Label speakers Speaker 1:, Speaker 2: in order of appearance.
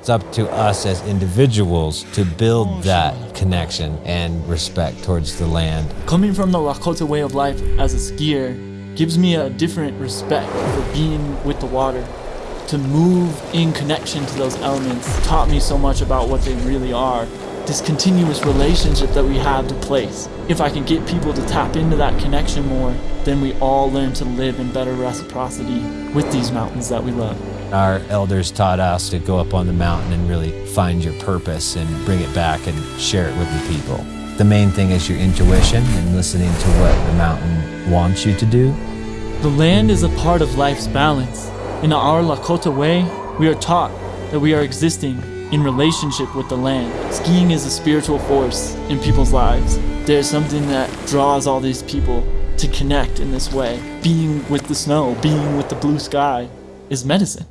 Speaker 1: It's up to us as individuals to build that connection and respect towards the land.
Speaker 2: Coming from the Lakota way of life as a skier gives me a different respect for being with the water. To move in connection to those elements taught me so much about what they really are. This continuous relationship that we have to place. If I can get people to tap into that connection more, then we all learn to live in better reciprocity with these mountains that we love.
Speaker 1: Our elders taught us to go up on the mountain and really find your purpose and bring it back and share it with the people. The main thing is your intuition and listening to what the mountain wants you to do.
Speaker 2: The land is a part of life's balance. In our Lakota way, we are taught that we are existing in relationship with the land. Skiing is a spiritual force in people's lives. There's something that draws all these people to connect in this way. Being with the snow, being with the blue sky is medicine.